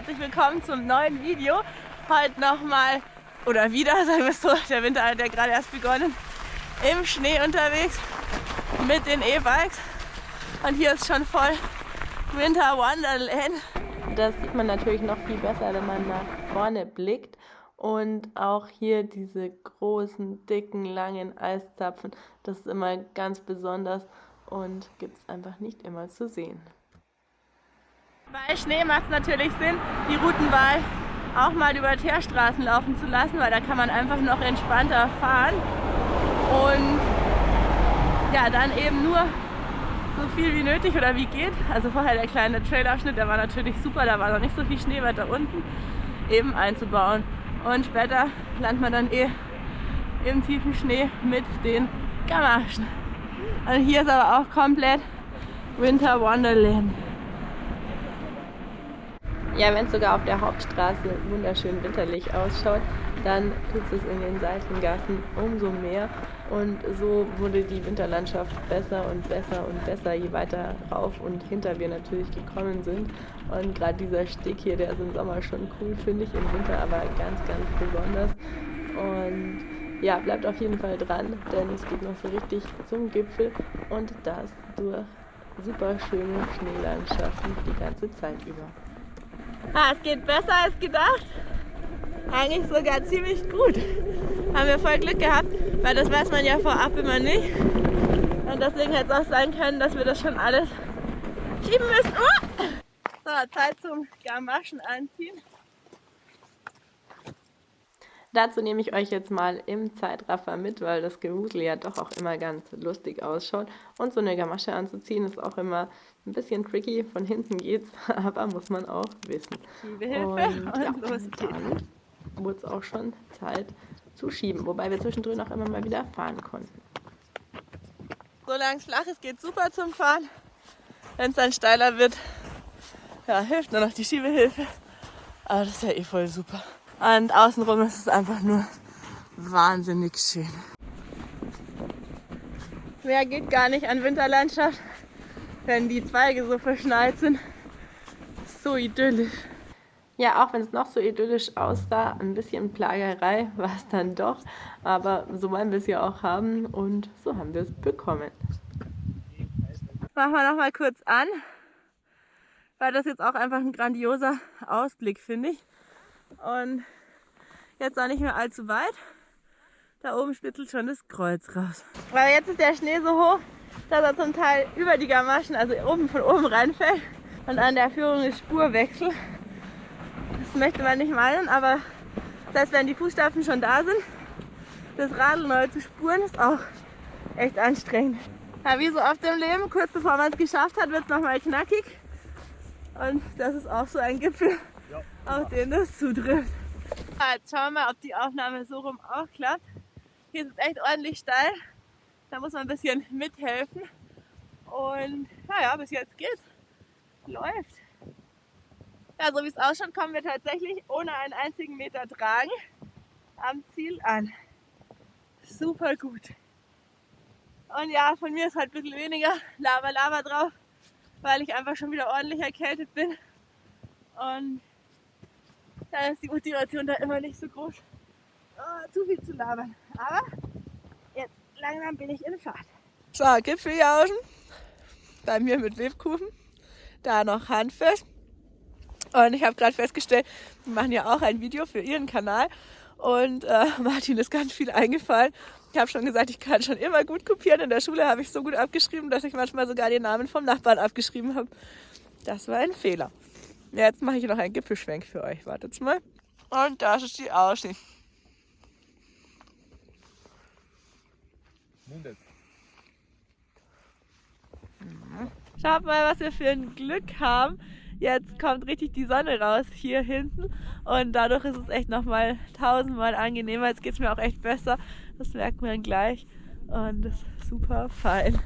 herzlich willkommen zum neuen Video. Heute nochmal, oder wieder, sagen wir es so, der Winter hat ja gerade erst begonnen, im Schnee unterwegs mit den E-Bikes. Und hier ist schon voll Winter Wonderland. Das sieht man natürlich noch viel besser, wenn man nach vorne blickt. Und auch hier diese großen, dicken, langen Eiszapfen, das ist immer ganz besonders und gibt es einfach nicht immer zu sehen. Bei Schnee macht es natürlich Sinn, die Routenwahl auch mal über Teerstraßen laufen zu lassen, weil da kann man einfach noch entspannter fahren und ja, dann eben nur so viel wie nötig oder wie geht. Also vorher der kleine Trailabschnitt, der war natürlich super, da war noch nicht so viel Schnee weiter unten, eben einzubauen. Und später landet man dann eh im tiefen Schnee mit den Gamaschen. Und hier ist aber auch komplett Winter Wonderland. Ja, wenn es sogar auf der Hauptstraße wunderschön winterlich ausschaut, dann tut es in den Seitengassen umso mehr. Und so wurde die Winterlandschaft besser und besser und besser, je weiter rauf und hinter wir natürlich gekommen sind. Und gerade dieser Steg hier, der ist im Sommer schon cool, finde ich, im Winter aber ganz, ganz besonders. Und ja, bleibt auf jeden Fall dran, denn es geht noch so richtig zum Gipfel und das durch super schöne Schneelandschaften die ganze Zeit über. Ah, es geht besser als gedacht. Eigentlich sogar ziemlich gut. Haben wir voll Glück gehabt, weil das weiß man ja vorab immer nicht. Und deswegen hätte es auch sein können, dass wir das schon alles schieben müssen. Oh! So, Zeit zum Gamaschen anziehen. Dazu nehme ich euch jetzt mal im Zeitraffer mit, weil das Gewusel ja doch auch immer ganz lustig ausschaut. Und so eine Gamasche anzuziehen ist auch immer ein bisschen tricky. Von hinten geht's, aber muss man auch wissen. Schiebehilfe und, und ja, los geht's. Dann wurde es auch schon Zeit zu schieben, wobei wir zwischendrin auch immer mal wieder fahren konnten. Solange es flach ist, geht super zum Fahren. Wenn es dann steiler wird, ja, hilft nur noch die Schiebehilfe. Aber das ist ja eh voll super. Und außenrum ist es einfach nur wahnsinnig schön. Mehr geht gar nicht an Winterlandschaft, wenn die Zweige so verschneit sind. So idyllisch. Ja, auch wenn es noch so idyllisch aussah, ein bisschen Plagerei war es dann doch. Aber so wollen wir es ja auch haben und so haben wir es bekommen. Machen wir noch mal kurz an, weil das jetzt auch einfach ein grandioser Ausblick, finde ich. Und jetzt auch nicht mehr allzu weit. Da oben spitzelt schon das Kreuz raus. Weil jetzt ist der Schnee so hoch, dass er zum Teil über die Gamaschen, also oben von oben reinfällt. Und an der Führung ist Spurwechsel. Das möchte man nicht meinen, aber selbst wenn die Fußstapfen schon da sind, das Radl neu zu spuren ist auch echt anstrengend. Ja, wie so oft im Leben, kurz bevor man es geschafft hat, wird es nochmal knackig. Und das ist auch so ein Gipfel, auf den das zutrifft. Jetzt schauen wir mal, ob die Aufnahme so rum auch klappt. Hier ist es echt ordentlich steil. Da muss man ein bisschen mithelfen. Und naja, bis jetzt geht's. Läuft. Ja, so wie es ausschaut, kommen wir tatsächlich ohne einen einzigen Meter tragen am Ziel an. Super gut. Und ja, von mir ist halt ein bisschen weniger Lava Lava drauf, weil ich einfach schon wieder ordentlich erkältet bin. Und da ist die Motivation da immer nicht so groß, oh, zu viel zu labern. Aber jetzt langsam bin ich in Fahrt. So, Gipfeljauschen, bei mir mit Lebkuchen, da noch Handfest. Und ich habe gerade festgestellt, die machen ja auch ein Video für ihren Kanal. Und äh, Martin ist ganz viel eingefallen. Ich habe schon gesagt, ich kann schon immer gut kopieren. In der Schule habe ich so gut abgeschrieben, dass ich manchmal sogar den Namen vom Nachbarn abgeschrieben habe. Das war ein Fehler. Jetzt mache ich noch einen Gipfelschwenk für euch. Wartet mal. Und das ist die Aussicht. Mundet. Schaut mal, was wir für ein Glück haben. Jetzt kommt richtig die Sonne raus hier hinten und dadurch ist es echt nochmal tausendmal angenehmer. Jetzt geht es mir auch echt besser. Das merkt man gleich und das ist super fein.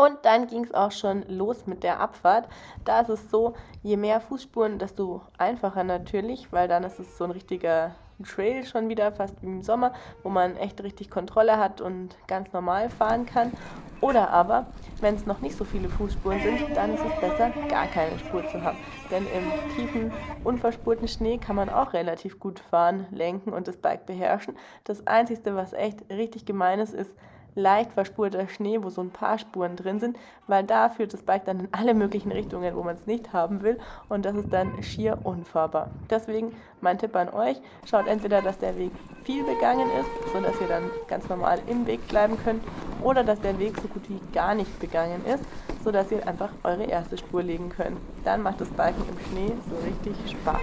Und dann ging es auch schon los mit der Abfahrt. Da ist es so, je mehr Fußspuren, desto einfacher natürlich, weil dann ist es so ein richtiger Trail schon wieder, fast wie im Sommer, wo man echt richtig Kontrolle hat und ganz normal fahren kann. Oder aber, wenn es noch nicht so viele Fußspuren sind, dann ist es besser, gar keine Spur zu haben. Denn im tiefen, unverspurten Schnee kann man auch relativ gut fahren, lenken und das Bike beherrschen. Das Einzige, was echt richtig gemein ist, ist, leicht verspurter Schnee, wo so ein paar Spuren drin sind, weil da führt das Bike dann in alle möglichen Richtungen, wo man es nicht haben will und das ist dann schier unfahrbar. Deswegen mein Tipp an euch, schaut entweder, dass der Weg viel begangen ist, sodass ihr dann ganz normal im Weg bleiben könnt oder dass der Weg so gut wie gar nicht begangen ist, sodass ihr einfach eure erste Spur legen könnt. Dann macht das Biken im Schnee so richtig Spaß.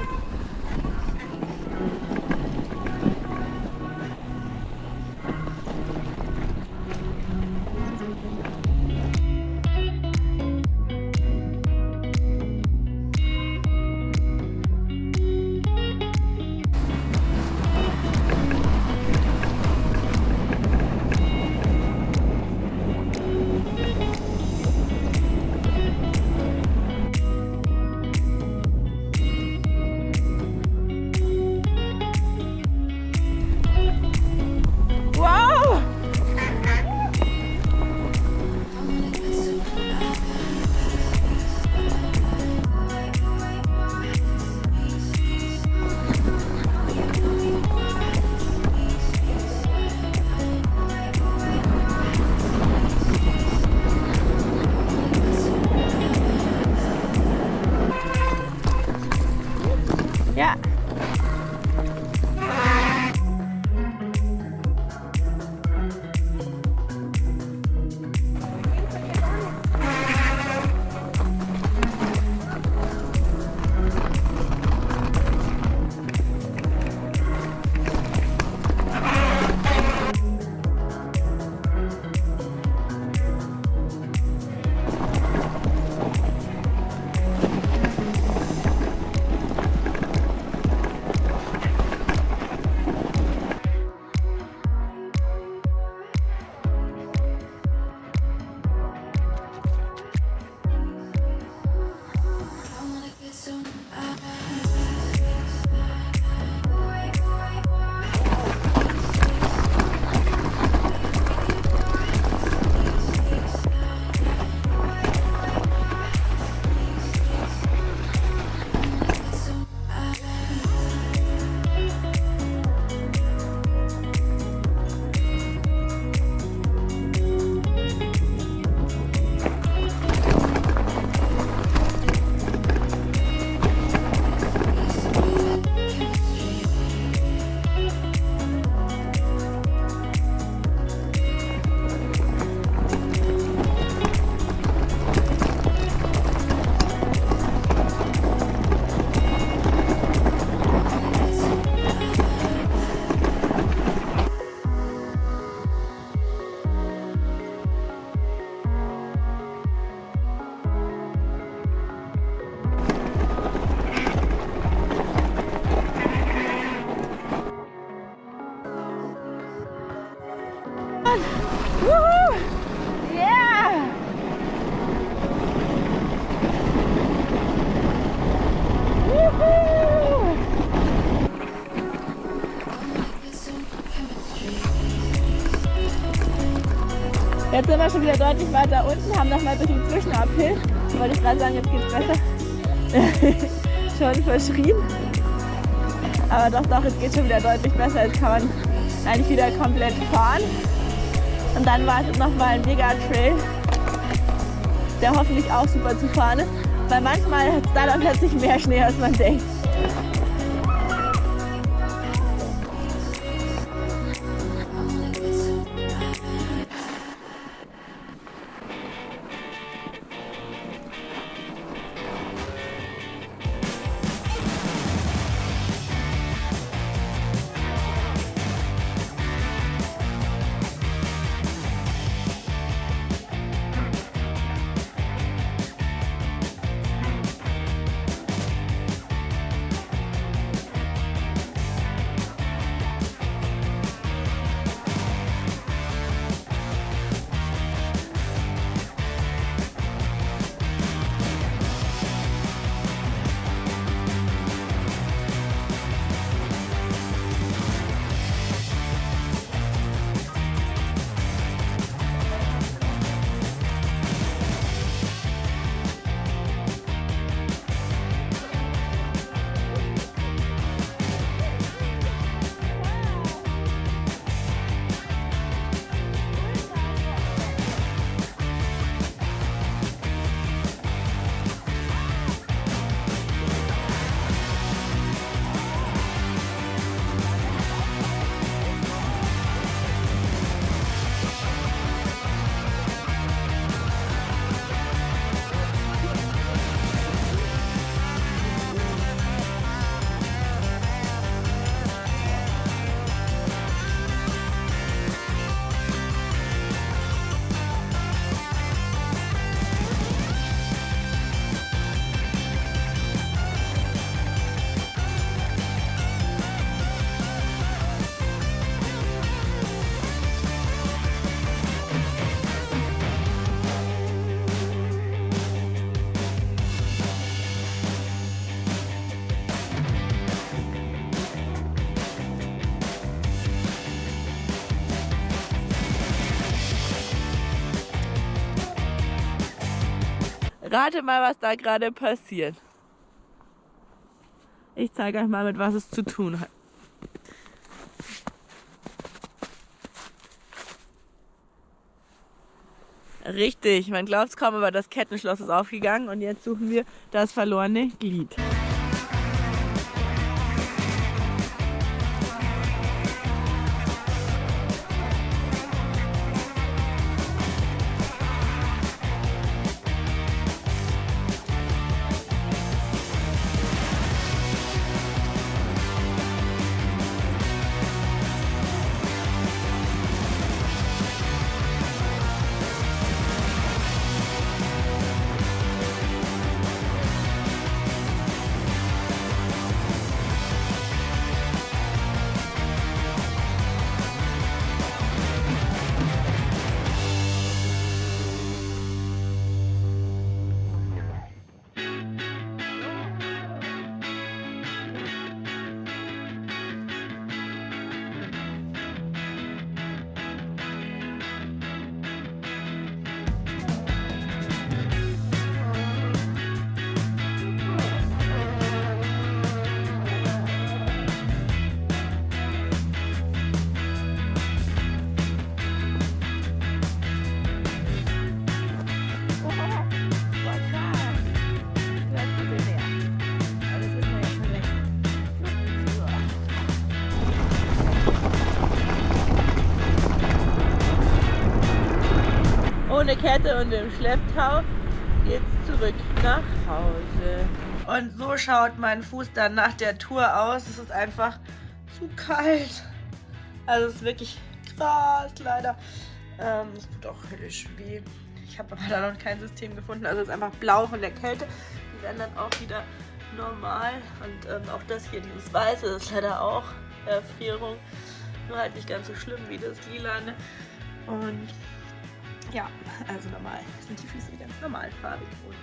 Jetzt sind wir schon wieder deutlich weiter unten, haben nochmal durch den Zwischenuphill. Wollte ich gerade sagen, jetzt geht's besser. schon verschrien. Aber doch, doch, es geht schon wieder deutlich besser. Jetzt kann man eigentlich wieder komplett fahren. Und dann wartet nochmal ein Mega-Trail, der hoffentlich auch super zu fahren ist. Weil manchmal hat es da dann plötzlich mehr Schnee, als man denkt. Rate mal, was da gerade passiert. Ich zeige euch mal, mit was es zu tun hat. Richtig, man glaubt es kaum, aber das Kettenschloss ist aufgegangen und jetzt suchen wir das verlorene Glied. Kette und im Schlepptau geht's zurück nach Hause. Und so schaut mein Fuß dann nach der Tour aus. Es ist einfach zu kalt. Also es ist wirklich krass, leider. Ähm, es tut auch höllisch weh. Ich habe aber da noch kein System gefunden. Also es ist einfach blau von der Kälte. Die werden dann auch wieder normal. Und ähm, auch das hier, dieses Weiße, ist leider auch Erfrierung. Nur halt nicht ganz so schlimm wie das Lilane. Und ja, also normal sind die Füße ganz normalfarbig und